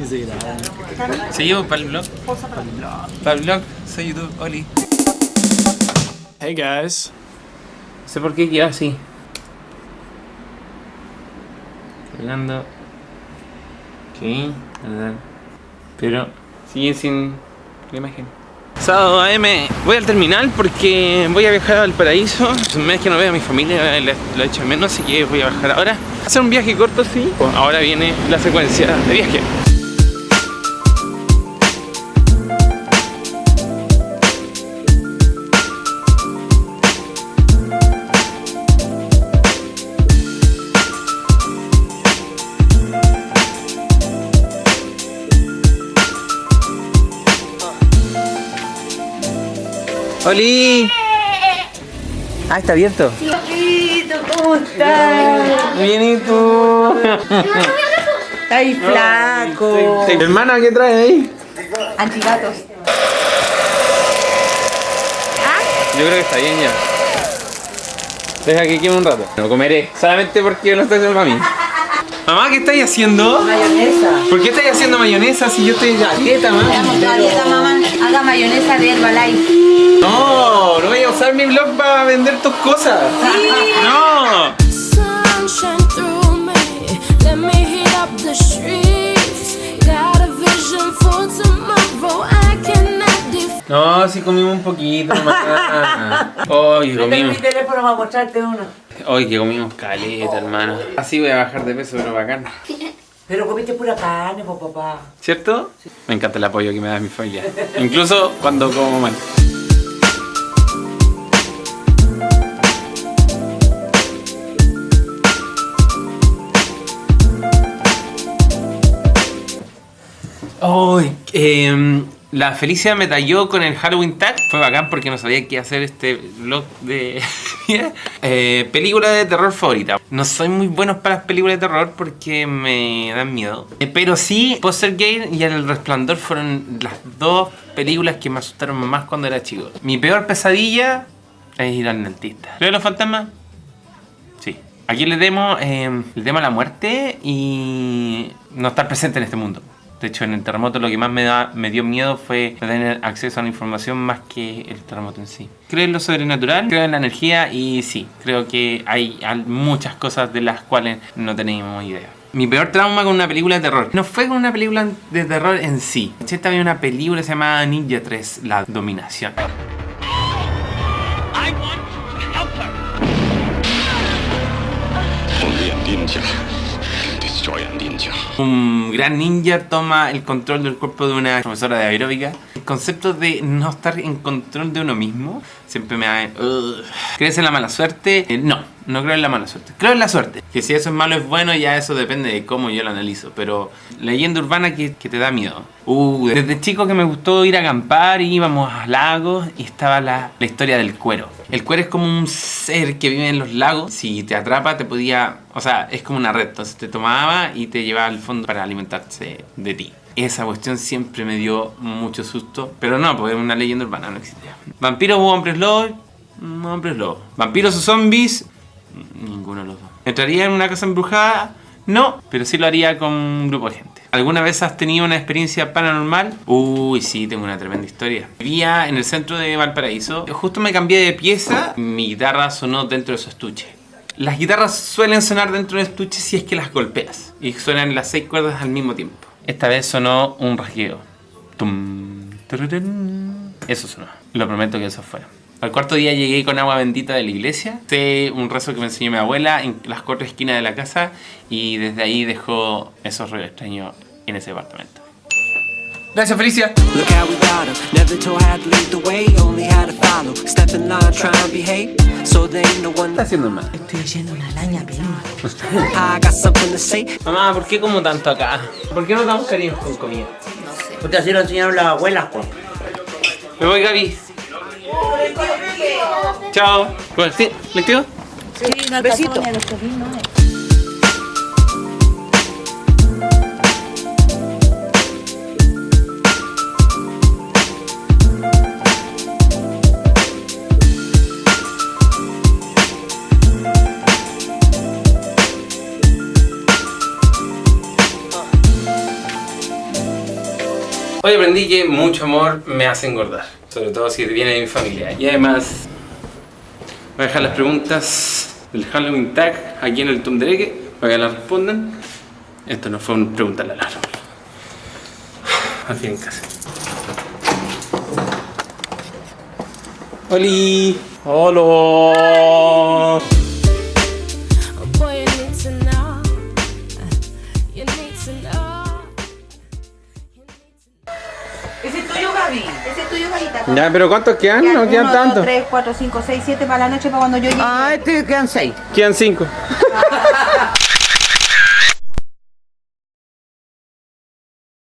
Y se graba. Seguimos para el blog. Para el blog. Soy YouTube. Oli. Hey guys. No sé por qué quedó así. Hablando. Ok, verdad. Pero sigue sin la imagen. Sábado AM, voy al terminal porque voy a viajar al paraíso. Es un mes que no veo a mi familia, lo he hecho de menos, así que voy a bajar ahora. Hacer un viaje corto, sí. Ahora viene la secuencia de viaje. ¡Oli! Ah, está abierto. ¿cómo estás? Bien, ¿y tú? Está ahí flaco. Hermana, ¿qué traes ahí? Antigatos. Yo creo que está bien ya. Deja que queme un rato. Lo comeré. Solamente porque lo estoy haciendo para mí. Mamá, ¿qué estáis haciendo? Mayonesa. ¿Por qué estáis haciendo mayonesa si yo estoy a dieta, mamá? Dieta, mamá. Haga mayonesa de Herbalife. No, no voy a usar mi blog para vender tus cosas. No. No, sí comimos un poquito, mamá. Hoy comimos. teléfono para mostrarte uno. Hoy que comimos caleta, hermano. Así voy a bajar de peso, pero bacán. Pero comiste pura carne, po, papá. ¿Cierto? Me encanta el apoyo que me da mi familia. Incluso cuando como mal. Ay, em, la Felicia me talló con el Halloween Tag. Fue bacán porque no sabía qué hacer este vlog de eh, película de terror favorita. No soy muy bueno para las películas de terror porque me dan miedo. Eh, pero sí, Poster Gate y El Resplandor fueron las dos películas que me asustaron más cuando era chico. Mi peor pesadilla es ir al dentista. ¿Creo los fantasmas? Sí. Aquí le demos, eh, le demos la muerte y no estar presente en este mundo. De hecho, en el terremoto lo que más me, dio miedo fue tener acceso a la información más que el terremoto en sí. Creo en lo sobrenatural, creo en la energía y sí, creo que hay muchas cosas de las cuales no tenemos idea. Mi peor trauma con una película de terror. No fue con una película de terror en sí. Esta había una película que se llamaba Ninja 3, La Dominación. Un gran ninja toma el control del cuerpo de una profesora de aeróbica. El concepto de no estar en control de uno mismo siempre me da... Ugh. ¿Crees en la mala suerte? Eh, no, no creo en la mala suerte. Creo en la suerte. Que si eso es malo es bueno, ya eso depende de cómo yo lo analizo. Pero leyenda urbana que, que te da miedo. Uh, desde chico que me gustó ir a acampar, íbamos a lagos y estaba la, la historia del cuero. El cuero es como un ser que vive en los lagos. Si te atrapa, te podía... O sea, es como una red. Entonces te tomaba y te llevaba al fondo para alimentarse de ti. Esa cuestión siempre me dio mucho susto. Pero no, porque una leyenda urbana, no existía. ¿Vampiros o hombres lobos? Mm, Hombres lobos. ¿Vampiros o zombies? Ninguno de los dos. ¿Entraría en una casa embrujada? No, pero sí lo haría con un grupo de gente. ¿Alguna vez has tenido una experiencia paranormal? Uy, sí, tengo una tremenda historia. Vivía en el centro de Valparaíso. Justo me cambié de pieza. Mi guitarra sonó dentro de su estuche. Las guitarras suelen sonar dentro del estuche si es que las golpeas. Y suenan las seis cuerdas al mismo tiempo. Esta vez sonó un rasgueo. Eso sonó. Lo prometo que eso fue. Al cuarto día llegué con agua bendita de la iglesia. Sé un rezo que me enseñó mi abuela en las cuatro esquinas de la casa. Y desde ahí dejó esos ruidos extraños en ese departamento. Gracias, Felicia. Look how we got 'em. Never told how to lead the way, only how to follow. Step in line, try and behave. So there ain't no one. ¿Qué está haciendo mal? Estoy haciendo una laña, primo. I got something to say. Mamá, ¿por qué como tanto acá? ¿Por qué no damos cariño con comida? Porque así lo enseñaron las abuelas, pues. Me voy, Gaby. Chao. Bueno, ¿sí? ¿Lectivo? Besito. Hoy aprendí que mucho amor me hace engordar, sobre todo si viene de mi familia. Y además, voy a dejar las preguntas del Halloween tag aquí en el Tumdereque para que las respondan. Esto no fue una pregunta al. Al fin en casa. ¡Holi! ¡Hola! Ya, pero ¿cuántos quedan? No quedan Uno, tanto. dos, tres, cuatro, cinco, seis, siete para la noche para cuando yo llegue. Ah, este quedan seis. Quedan cinco. Ah,